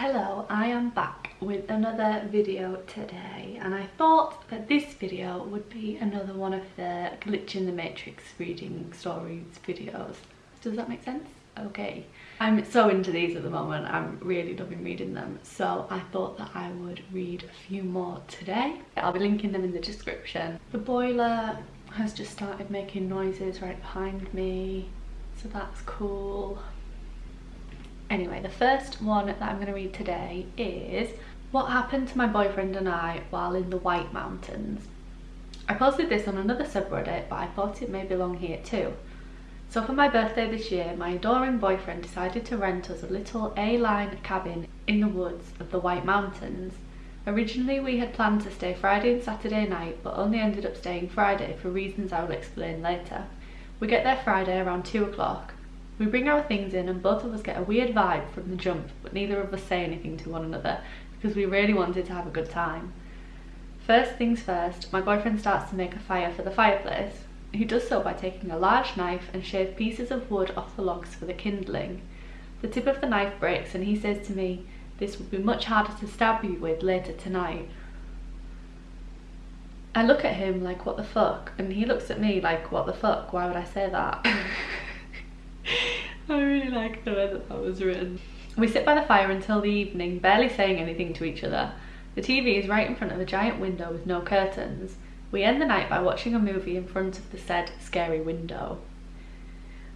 Hello, I am back with another video today and I thought that this video would be another one of the glitch in the matrix reading stories videos. Does that make sense? Okay. I'm so into these at the moment, I'm really loving reading them so I thought that I would read a few more today. I'll be linking them in the description. The boiler has just started making noises right behind me so that's cool. Anyway, the first one that I'm going to read today is What Happened to My Boyfriend and I While in the White Mountains. I posted this on another subreddit, but I thought it may belong here too. So for my birthday this year, my adoring boyfriend decided to rent us a little A-line cabin in the woods of the White Mountains. Originally we had planned to stay Friday and Saturday night, but only ended up staying Friday for reasons I will explain later. We get there Friday around 2 o'clock. We bring our things in and both of us get a weird vibe from the jump, but neither of us say anything to one another because we really wanted to have a good time. First things first, my boyfriend starts to make a fire for the fireplace. He does so by taking a large knife and shave pieces of wood off the logs for the kindling. The tip of the knife breaks and he says to me, this would be much harder to stab you with later tonight. I look at him like, what the fuck? And he looks at me like, what the fuck? Why would I say that? I really like the way that that was written. We sit by the fire until the evening, barely saying anything to each other. The TV is right in front of a giant window with no curtains. We end the night by watching a movie in front of the said scary window.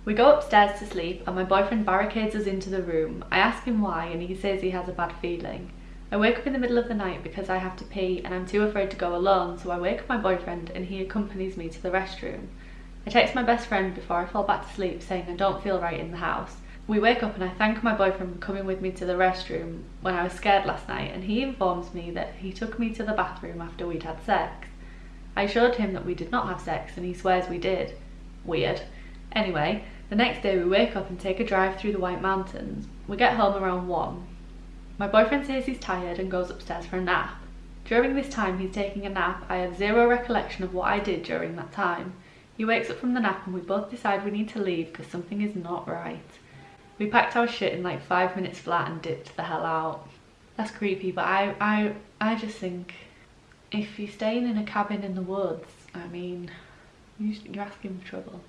We go upstairs to sleep and my boyfriend barricades us into the room. I ask him why and he says he has a bad feeling. I wake up in the middle of the night because I have to pee and I'm too afraid to go alone so I wake up my boyfriend and he accompanies me to the restroom. I text my best friend before I fall back to sleep saying I don't feel right in the house. We wake up and I thank my boyfriend for coming with me to the restroom when I was scared last night and he informs me that he took me to the bathroom after we'd had sex. I assured him that we did not have sex and he swears we did. Weird. Anyway, the next day we wake up and take a drive through the White Mountains. We get home around 1. My boyfriend says he's tired and goes upstairs for a nap. During this time he's taking a nap, I have zero recollection of what I did during that time. He wakes up from the nap and we both decide we need to leave because something is not right. We packed our shit in like five minutes flat and dipped the hell out. That's creepy, but I, I, I just think if you're staying in a cabin in the woods, I mean, you're asking for trouble.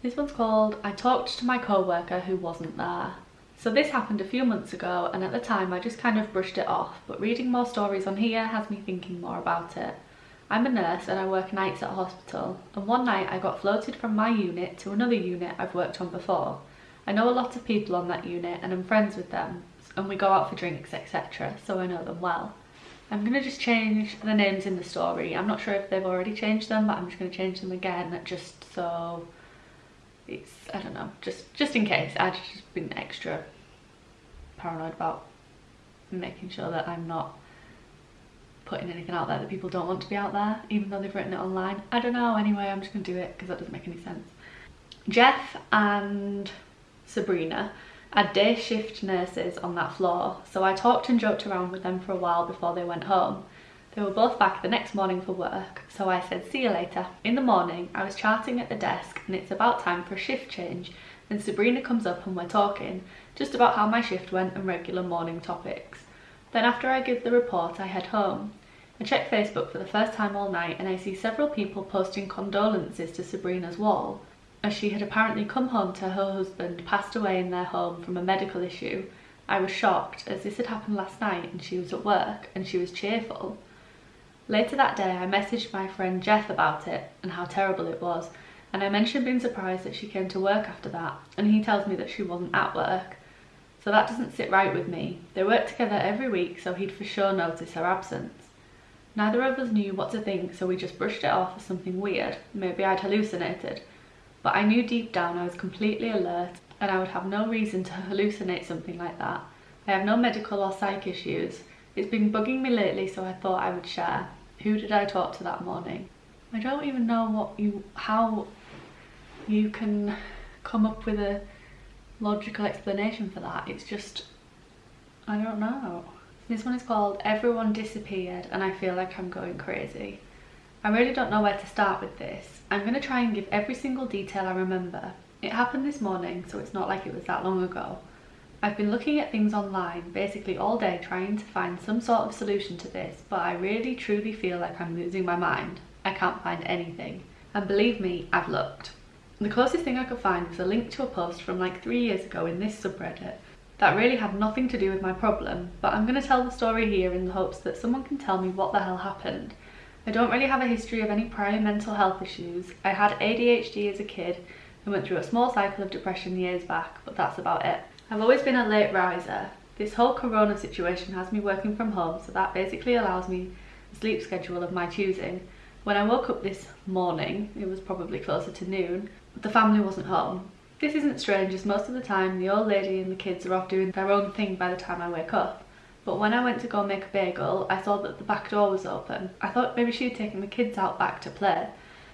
This one's called I Talked to My Co-worker Who Wasn't There. So this happened a few months ago and at the time I just kind of brushed it off, but reading more stories on here has me thinking more about it. I'm a nurse and I work nights at a hospital and one night I got floated from my unit to another unit I've worked on before. I know a lot of people on that unit and I'm friends with them and we go out for drinks etc so I know them well. I'm going to just change the names in the story. I'm not sure if they've already changed them but I'm just going to change them again just so it's I don't know just just in case I've just been extra paranoid about making sure that I'm not putting anything out there that people don't want to be out there even though they've written it online I don't know anyway I'm just gonna do it because that doesn't make any sense Jeff and Sabrina are day shift nurses on that floor so I talked and joked around with them for a while before they went home they were both back the next morning for work, so I said see you later. In the morning, I was chatting at the desk and it's about time for a shift change and Sabrina comes up and we're talking, just about how my shift went and regular morning topics. Then after I give the report, I head home. I check Facebook for the first time all night and I see several people posting condolences to Sabrina's wall, as she had apparently come home to her husband passed away in their home from a medical issue. I was shocked as this had happened last night and she was at work and she was cheerful. Later that day I messaged my friend Jeff about it and how terrible it was and I mentioned being surprised that she came to work after that and he tells me that she wasn't at work. So that doesn't sit right with me. They work together every week so he'd for sure notice her absence. Neither of us knew what to think so we just brushed it off as something weird, maybe I'd hallucinated. But I knew deep down I was completely alert and I would have no reason to hallucinate something like that. I have no medical or psych issues. It's been bugging me lately so I thought I would share. Who did I talk to that morning? I don't even know what you, how you can come up with a logical explanation for that. It's just, I don't know. This one is called Everyone Disappeared and I feel like I'm going crazy. I really don't know where to start with this. I'm going to try and give every single detail I remember. It happened this morning, so it's not like it was that long ago. I've been looking at things online basically all day trying to find some sort of solution to this, but I really truly feel like I'm losing my mind. I can't find anything. And believe me, I've looked. The closest thing I could find was a link to a post from like three years ago in this subreddit that really had nothing to do with my problem, but I'm going to tell the story here in the hopes that someone can tell me what the hell happened. I don't really have a history of any prior mental health issues. I had ADHD as a kid and went through a small cycle of depression years back, but that's about it. I've always been a late riser. This whole corona situation has me working from home, so that basically allows me a sleep schedule of my choosing. When I woke up this morning, it was probably closer to noon, the family wasn't home. This isn't strange as most of the time the old lady and the kids are off doing their own thing by the time I wake up. But when I went to go make a bagel, I saw that the back door was open. I thought maybe she had taken the kids out back to play.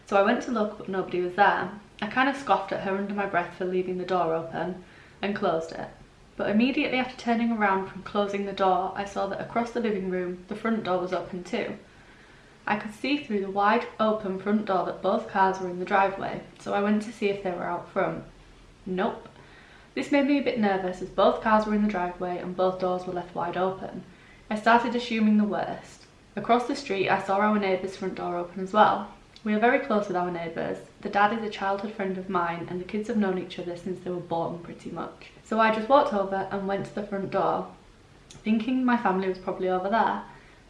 So I went to look but nobody was there. I kind of scoffed at her under my breath for leaving the door open and closed it. But immediately after turning around from closing the door, I saw that across the living room, the front door was open too. I could see through the wide open front door that both cars were in the driveway, so I went to see if they were out front. Nope. This made me a bit nervous as both cars were in the driveway and both doors were left wide open. I started assuming the worst. Across the street I saw our neighbour's front door open as well. We are very close with our neighbours. The dad is a childhood friend of mine and the kids have known each other since they were born pretty much. So I just walked over and went to the front door, thinking my family was probably over there.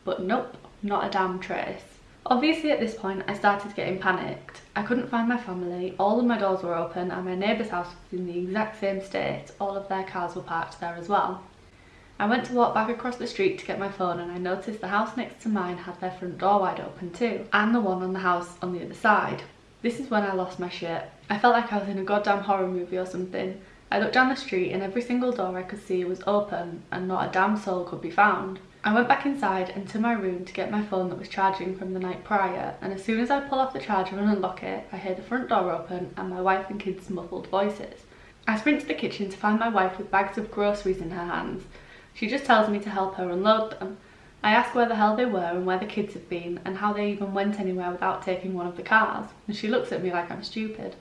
But nope, not a damn trace. Obviously at this point I started getting panicked. I couldn't find my family, all of my doors were open and my neighbour's house was in the exact same state, all of their cars were parked there as well. I went to walk back across the street to get my phone and I noticed the house next to mine had their front door wide open too, and the one on the house on the other side. This is when I lost my shit. I felt like I was in a goddamn horror movie or something. I looked down the street and every single door I could see was open and not a damn soul could be found. I went back inside and to my room to get my phone that was charging from the night prior and as soon as I pull off the charger and unlock it, I hear the front door open and my wife and kids' muffled voices. I sprint to the kitchen to find my wife with bags of groceries in her hands. She just tells me to help her unload them. I ask where the hell they were and where the kids have been and how they even went anywhere without taking one of the cars and she looks at me like I'm stupid.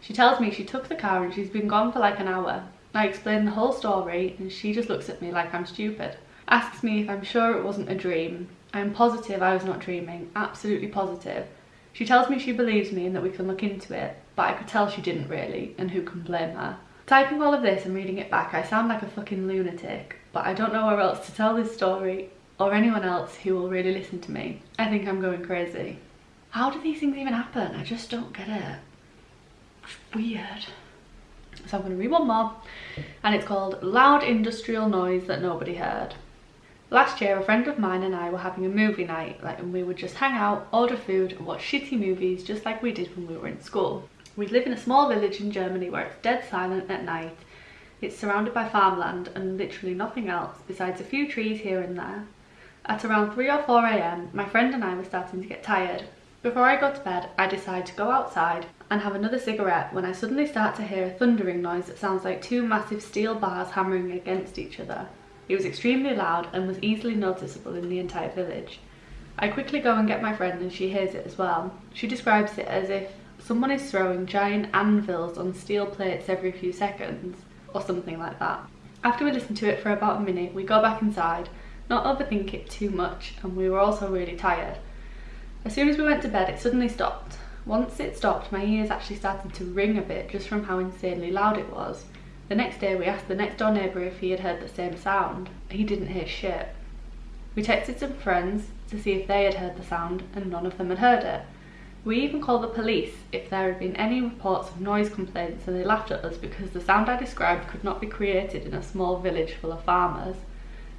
She tells me she took the car and she's been gone for like an hour. I explain the whole story and she just looks at me like I'm stupid asks me if I'm sure it wasn't a dream. I'm positive I was not dreaming, absolutely positive. She tells me she believes me and that we can look into it, but I could tell she didn't really, and who can blame her. Typing all of this and reading it back, I sound like a fucking lunatic, but I don't know where else to tell this story or anyone else who will really listen to me. I think I'm going crazy. How do these things even happen? I just don't get it. It's weird. So I'm going to read one more, and it's called Loud Industrial Noise That Nobody Heard. Last year, a friend of mine and I were having a movie night, like, and we would just hang out, order food, and watch shitty movies just like we did when we were in school. We live in a small village in Germany where it's dead silent at night. It's surrounded by farmland and literally nothing else besides a few trees here and there. At around 3 or 4am, my friend and I were starting to get tired. Before I go to bed, I decide to go outside and have another cigarette when I suddenly start to hear a thundering noise that sounds like two massive steel bars hammering against each other. It was extremely loud and was easily noticeable in the entire village. I quickly go and get my friend and she hears it as well. She describes it as if someone is throwing giant anvils on steel plates every few seconds or something like that. After we listen to it for about a minute, we go back inside, not overthink it too much, and we were also really tired. As soon as we went to bed, it suddenly stopped. Once it stopped, my ears actually started to ring a bit just from how insanely loud it was. The next day we asked the next door neighbour if he had heard the same sound. He didn't hear shit. We texted some friends to see if they had heard the sound and none of them had heard it. We even called the police if there had been any reports of noise complaints and they laughed at us because the sound I described could not be created in a small village full of farmers,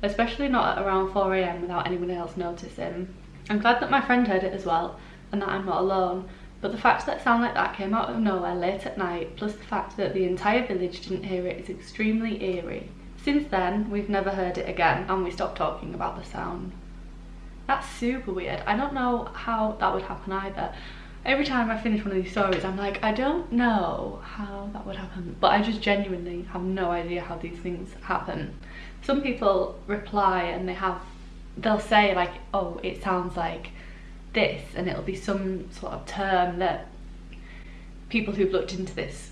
especially not at around 4am without anyone else noticing. I'm glad that my friend heard it as well and that I'm not alone but the fact that sound like that came out of nowhere late at night, plus the fact that the entire village didn't hear it is extremely eerie. Since then, we've never heard it again and we stopped talking about the sound. That's super weird. I don't know how that would happen either. Every time I finish one of these stories, I'm like, I don't know how that would happen. But I just genuinely have no idea how these things happen. Some people reply and they have, they'll say like, oh, it sounds like this and it'll be some sort of term that people who've looked into this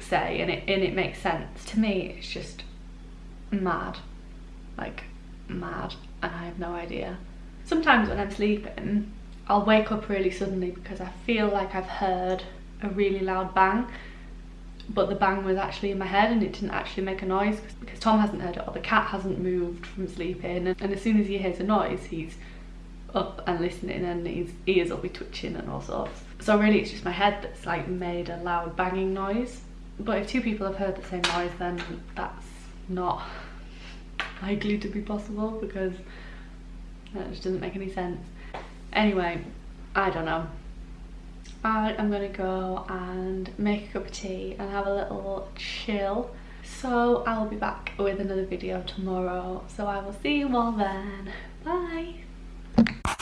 say and it, and it makes sense. To me, it's just mad. Like, mad. And I have no idea. Sometimes when I'm sleeping, I'll wake up really suddenly because I feel like I've heard a really loud bang but the bang was actually in my head and it didn't actually make a noise because Tom hasn't heard it or the cat hasn't moved from sleeping and, and as soon as he hears a noise he's up and listening and his ears will be twitching and all sorts. So really it's just my head that's like made a loud banging noise but if two people have heard the same noise then that's not likely to be possible because that just doesn't make any sense. Anyway, I don't know. I am gonna go and make a cup of tea and have a little chill. So I'll be back with another video tomorrow. So I will see you all then. Bye you